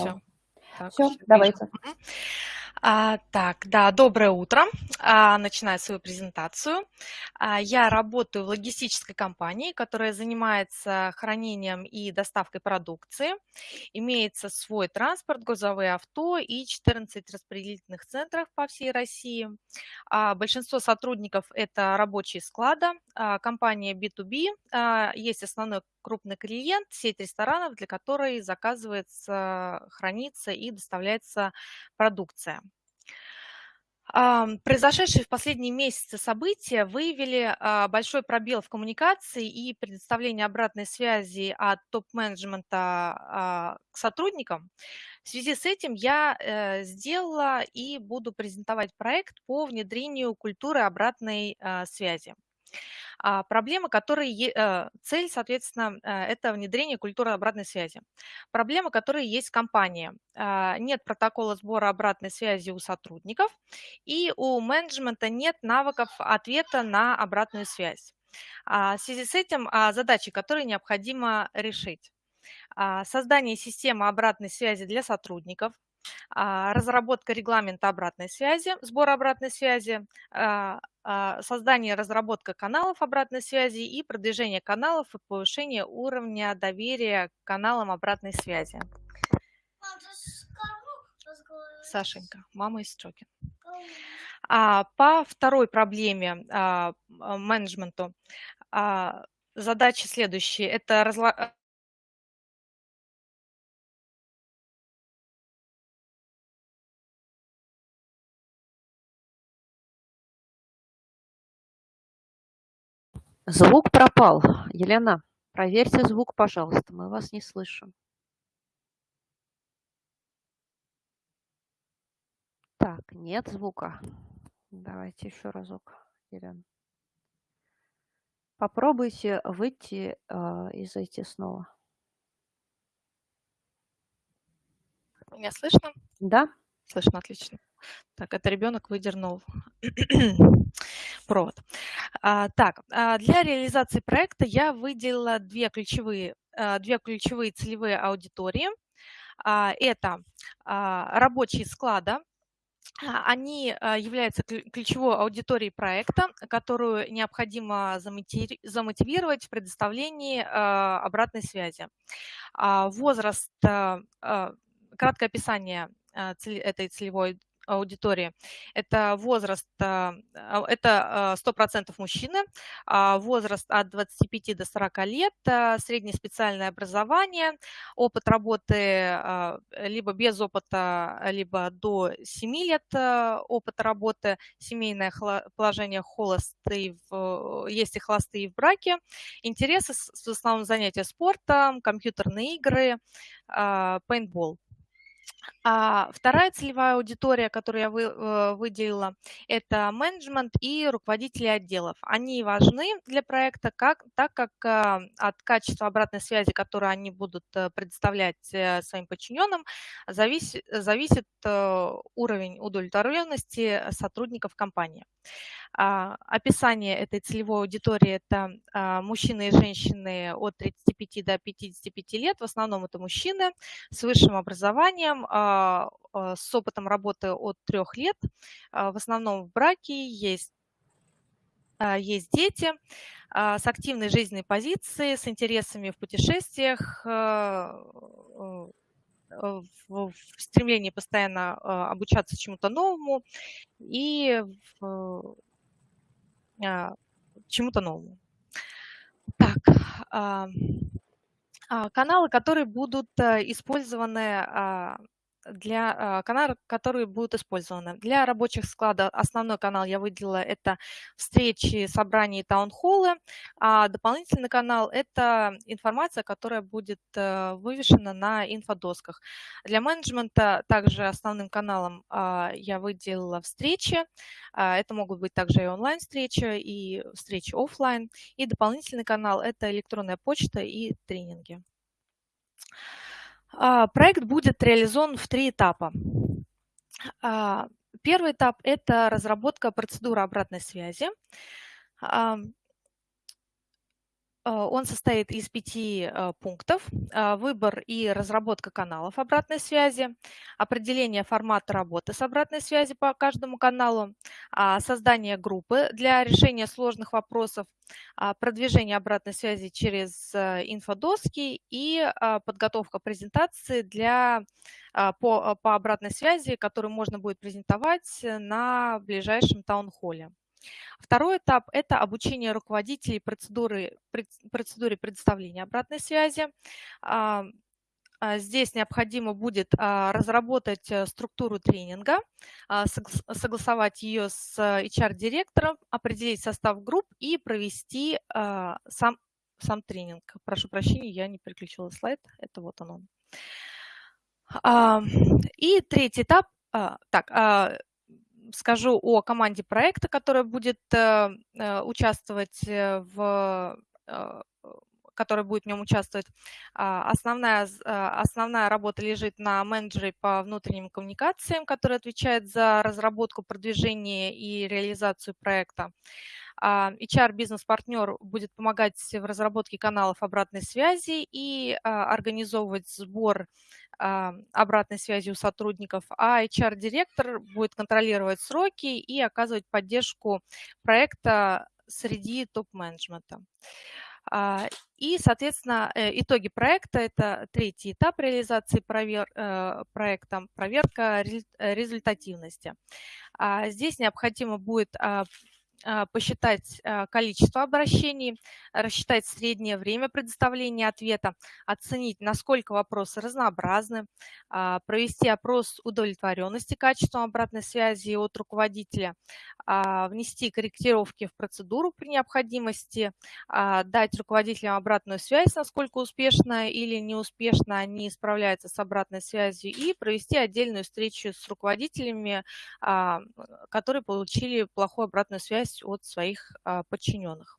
Все. Так, Все, давайте. А, так, да, доброе утро. А, начинаю свою презентацию. А, я работаю в логистической компании, которая занимается хранением и доставкой продукции. Имеется свой транспорт, грузовые авто и 14 распределительных центров по всей России. А, большинство сотрудников – это рабочие склада. Компания B2B. А, есть основной крупный клиент, сеть ресторанов, для которой заказывается, хранится и доставляется продукция. Произошедшие в последние месяцы события выявили а, большой пробел в коммуникации и предоставлении обратной связи от топ-менеджмента а, к сотрудникам. В связи с этим я э, сделала и буду презентовать проект по внедрению культуры обратной а, связи. А, проблема, которые, э, цель, соответственно, э, это внедрение культуры обратной связи. Проблема, которая есть в компании. А, нет протокола сбора обратной связи у сотрудников, и у менеджмента нет навыков ответа на обратную связь. А, в связи с этим задачи, которые необходимо решить. Создание системы обратной связи для сотрудников, разработка регламента обратной связи, сбор обратной связи, а, создание и разработка каналов обратной связи и продвижение каналов и повышение уровня доверия к каналам обратной связи. Сашенька, мама из Строкин. А, по второй проблеме а, менеджменту а, задачи следующие. Это Звук пропал. Елена, проверьте звук, пожалуйста, мы вас не слышим. Так, нет звука. Давайте еще разок, Елена. Попробуйте выйти э, и зайти снова. Меня слышно? Да. Слышно, отлично. Так, это ребенок выдернул провод. А, так, а, для реализации проекта я выделила две ключевые, а, две ключевые целевые аудитории. Это рабочие склада, они являются ключевой аудиторией проекта, которую необходимо замотивировать в предоставлении обратной связи. Возраст, краткое описание этой целевой аудитории. Это возраст, а, а, это 100% а, мужчины, возраст от 25 до 40 лет, среднее специальное образование, опыт работы либо без опыта, либо до 7 лет опыта работы, семейное положение холостый, есть и холостые в браке, интересы в основном занятия спортом, компьютерные игры, пейнтбол. А вторая целевая аудитория, которую я вы, э, выделила, это менеджмент и руководители отделов. Они важны для проекта, как, так как а, от качества обратной связи, которую они будут э, предоставлять э, своим подчиненным, зависит, зависит уровень удовлетворенности сотрудников компании. А, описание этой целевой аудитории – это а, мужчины и женщины от 35 до 55 лет. В основном это мужчины с высшим образованием, а, с опытом работы от трех лет. В основном в браке есть есть дети с активной жизненной позицией, с интересами в путешествиях, в стремлении постоянно обучаться чему-то новому и чему-то новому. Так, а, а, каналы, которые будут э, использованы для а, каналов, которые будут использованы. Для рабочих складов основной канал я выделила это встречи, собрания и таунхоллы, а дополнительный канал – это информация, которая будет э, вывешена на инфодосках. Для менеджмента также основным каналом а, я выделила встречи. А, это могут быть также и онлайн-встречи, и встречи офлайн. И дополнительный канал – это электронная почта и тренинги. А, проект будет реализован в три этапа. А, первый этап – это разработка процедуры обратной связи. Он состоит из пяти пунктов. Выбор и разработка каналов обратной связи, определение формата работы с обратной связи по каждому каналу, создание группы для решения сложных вопросов, продвижение обратной связи через инфодоски и подготовка презентации для, по, по обратной связи, которую можно будет презентовать на ближайшем таунхолле. Второй этап – это обучение руководителей процедуры, процедуре предоставления обратной связи. А, а, здесь необходимо будет а, разработать э, структуру тренинга, согласовать ее с HR-директором, определить состав групп и провести сам, сам тренинг. Прошу прощения, я не переключила слайд. Это вот он. И третий этап. Так, скажу о команде проекта, которая будет э, э, участвовать э, в который будет в нем участвовать. А, основная, основная работа лежит на менеджере по внутренним коммуникациям, который отвечает за разработку, продвижение и реализацию проекта. HR-бизнес-партнер будет помогать в разработке каналов обратной связи и организовывать сбор обратной связи у сотрудников, а HR-директор будет контролировать сроки и оказывать поддержку проекта среди топ-менеджмента. А, и, соответственно, э, итоги проекта – это третий этап реализации провер, э, проекта, проверка результативности. А, здесь необходимо будет а, посчитать а, количество обращений, рассчитать среднее время предоставления ответа, оценить, насколько вопросы разнообразны, а, провести опрос удовлетворенности качеством обратной связи от руководителя, внести корректировки в процедуру при необходимости, дать руководителям обратную связь, насколько успешно или неуспешно они справляются с обратной связью и провести отдельную встречу с руководителями, которые получили плохую обратную связь от своих а, подчиненных.